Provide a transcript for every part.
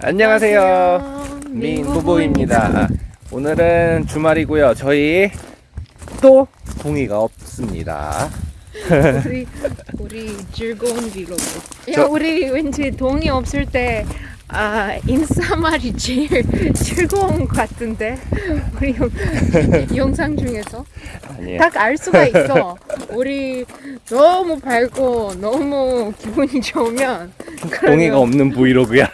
안녕하세요. 민부부입니다. 오늘은 주말이고요. 저희 또 동의가 없습니다. 우리 우리 즐거운 비로그. 야 저- 우리 왠지 돈이 없을 때 아, 인사말이 제일 즐거운 것 같은데 우리 영, 영상 중에서 아니에요. 딱 알 수가 있어. 우리 너무 밝고 너무 기분이 좋으면 동의가 없는 브이로그야.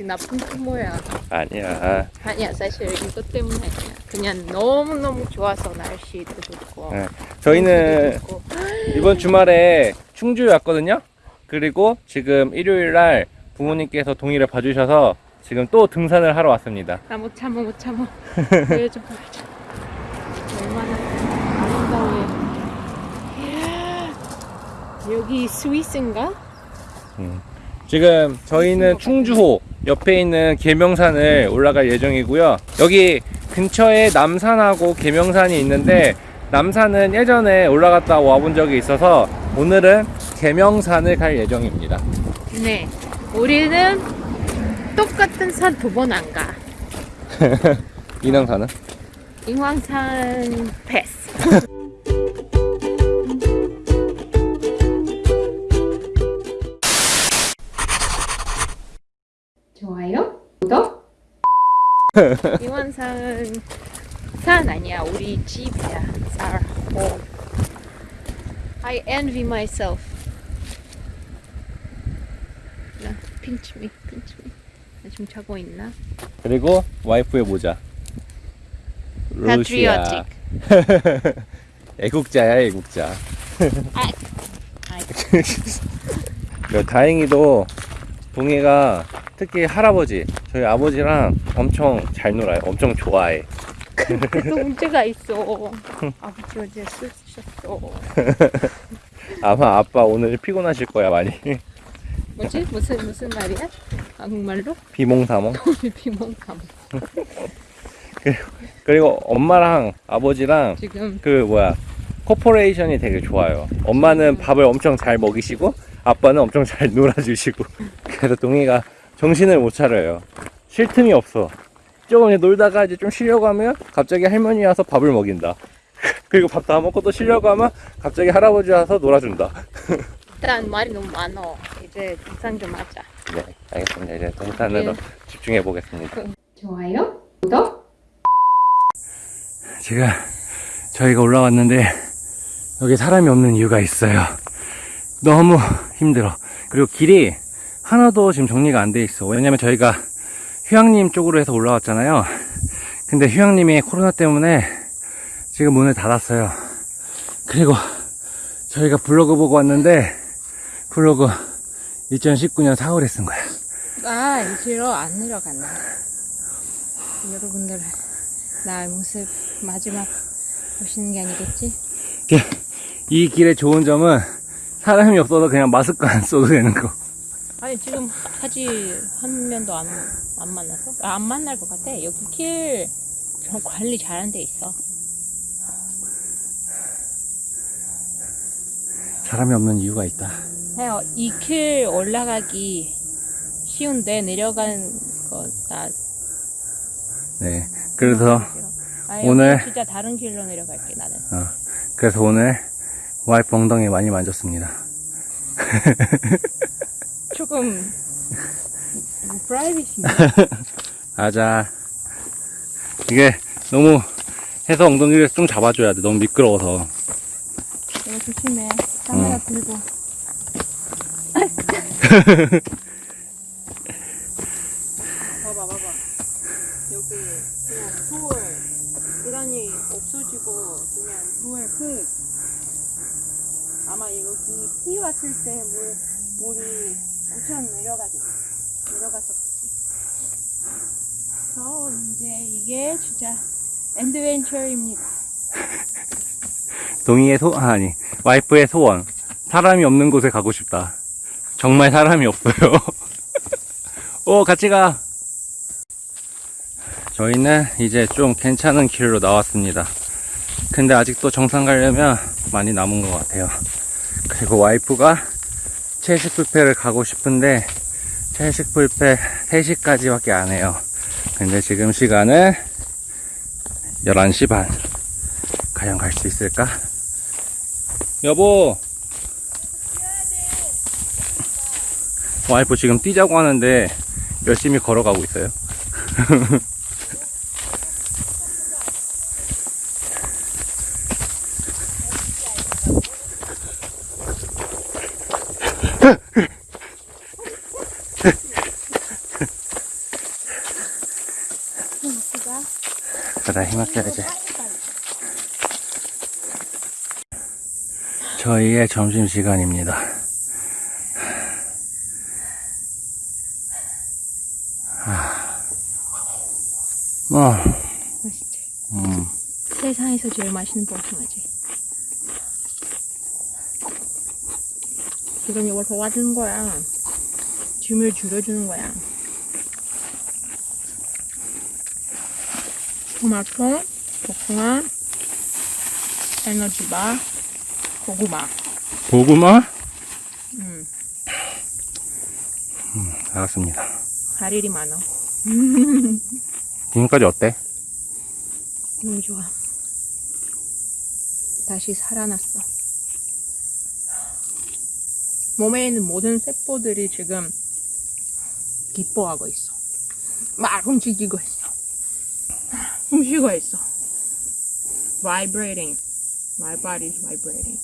아 우리 나쁜 부모야. 아니야. 아니야 사실 이것 때문에 아니야. 그냥 너무 너무 좋아서 날씨도 좋고. 네. 저희는 좋고. 이번 주말에 충주에 왔거든요. 그리고 지금 일요일 날 부모님께서 동의를 봐주셔서 지금 또 등산을 하러 왔습니다. 나 못 참아 못 참아 보여줘 보여줘 얼마나 아름다워요 여기 스위스인가? 지금 저희는 충주호 옆에 있는 계명산을 올라갈 예정이고요. 여기 근처에 남산하고 계명산이 있는데 남산은 예전에 올라갔다 와본 적이 있어서 오늘은 계명산을 갈 예정입니다. 네 우리는 똑같은 산 두 번 안가 인왕산은? 인왕산 패스 인왕산 산 아니야 우리 집이야 our home I envy myself 나 pinch me pinch me 나 지금 자고 있나? 그리고 와이프의 모자. 루시아. 애국자야 애국자. 아, 그 다행히도 동해가 특히 할아버지 저희 아버지랑 엄청 잘 놀아요. 엄청 좋아해. 그래도 문제가 있어. 아버지 어제 술 드셨어. 아마 아빠 오늘 피곤하실 거야 많이. 뭐지? 무슨 무슨 말이야? 한국말로? 비몽사몽. 오늘 비몽감. 그리고 엄마랑 아버지랑 지금 그 뭐야 cooperation이 되게 좋아요. 엄마는 밥을 엄청 잘 먹이시고 아빠는 엄청 잘 놀아주시고 그래서 동이가 정신을 못 차려요. 쉴 틈이 없어. 조금 놀다가 이제 좀 쉬려고 하면 갑자기 할머니 와서 밥을 먹인다. 그리고 밥 다 먹고 또 쉬려고 하면 갑자기 할아버지 와서 놀아준다. 일단 말이 너무 많어. 이제 등산 좀 하자. 네, 알겠습니다. 이제 등산으로 네. 집중해 보겠습니다. 좋아요? 구독? 지금 저희가 올라왔는데 여기 사람이 없는 이유가 있어요. 너무 힘들어. 그리고 길이 하나도 지금 정리가 안 돼 있어. 왜냐면 저희가 휴양림 쪽으로 해서 올라왔잖아요. 근데 휴양림이 코로나 때문에 지금 문을 닫았어요. 그리고 저희가 블로그 보고 왔는데 블로그 2019년 4월에 쓴 거야. 아, 이리로 안 내려갔나. 여러분들 나의 모습 마지막 보시는 게 아니겠지? 이 길의 좋은 점은 사람이 없어서 그냥 마스크 안 써도 되는 거. 아니 지금 아직 한 명도 안, 안 만나서? 아, 안 만날 것 같아. 여기 길좀 관리 잘한 데 있어. 사람이 없는 이유가 있다. 이 길 올라가기 쉬운데 내려가는 거나 네. 그래서, 아니, 오늘- 진짜 다른 길로 내려갈게 나는. 어, 그래서 오늘 와이프 엉덩이 많이 만졌습니다. 조금 프라이빗인데. 아자. 이게 너무 해서 엉덩이를 좀 잡아줘야 돼. 너무 미끄러워서. 내가 조심해. 카메라 음. 들고. 봐봐 봐봐. 여기 그냥 돌 계단이 없어지고 그냥 돌 흙. 아마 여기 비 왔을 때 물, 물이 엄청 내려가지. 내려갔었지. 저 이제 이게 진짜 엔드벤처입니다. 동이의 소, 아, 아니, 와이프의 소원. 사람이 없는 곳에 가고 싶다. 정말 사람이 없어요. 오, 같이 가. 저희는 이제 좀 괜찮은 길로 나왔습니다. 근데 아직도 정상 가려면 많이 남은 것 같아요. 그리고 와이프가 체시프페를 가고 싶은데 채식 불패 3시까지밖에 안 해요. 근데 지금 시간은 11시 반. 과연 갈 수 있을까? 여보! 와이프 지금 뛰자고 하는데 열심히 걸어가고 있어요. 그다 힘아껴야지. 저희의 점심 시간입니다. 어, 맛있지? 음, 세상에서 제일 맛있는 복숭아지. 지금 이걸 도와주는 거야. 짐을 줄여주는 거야. 토마토, 복숭아, 에너지바, 고구마. 고구마? 음, 알았습니다. 할 일이 많아. 지금까지 어때? 너무 좋아. 다시 살아났어. 몸에 있는 모든 세포들이 지금 기뻐하고 있어. 막 움직이고 있어. 숨쉬고 있어. Vibrating. My body is vibrating.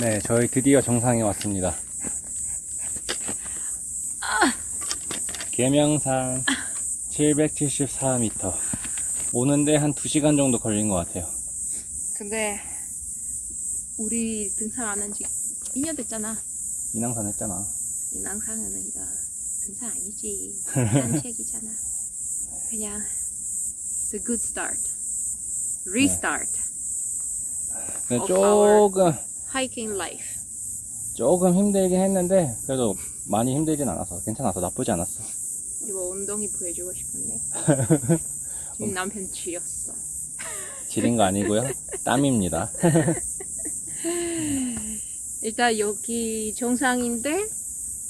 네, 저희 드디어 정상에 왔습니다. 계명산 774m. 오는데 한 2시간 정도 걸린 것 같아요. 근데 우리 등산 안 한 지 2년 됐잖아. 인왕산 했잖아. 인왕산은 이거 등산 아니지. 산책이잖아. 그냥 it's a good start. Restart. 근데 Of 조금, Hiking life. 조금 힘들긴 했는데, 그래도 많이 힘들진 않아서, 괜찮아서 나쁘지 않았어. 이거 엉덩이 보여주고 싶은데. 지금 남편 쥐였어. 지린 거 아니고요. 땀입니다. 일단 여기 정상인데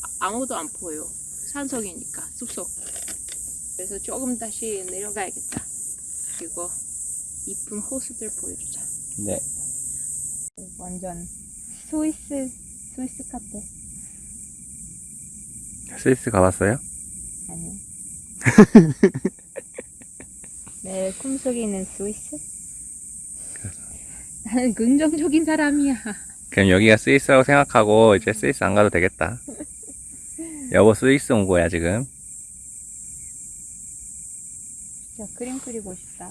아- 아무도 안 보여. 산속이니까 숲속. 그래서 조금 다시 내려가야겠다. 그리고 이쁜 호수들 보여주자. 네. 완전 스위스 스위스 같아. 스위스 가봤어요? 아니요. 내 꿈속에 있는 스위스? 나는 긍정적인 사람이야. 그럼 여기가 스위스라고 생각하고, 이제 스위스 안 가도 되겠다. 여보 스위스 온 거야, 지금. 진짜 그림 그리고 싶다.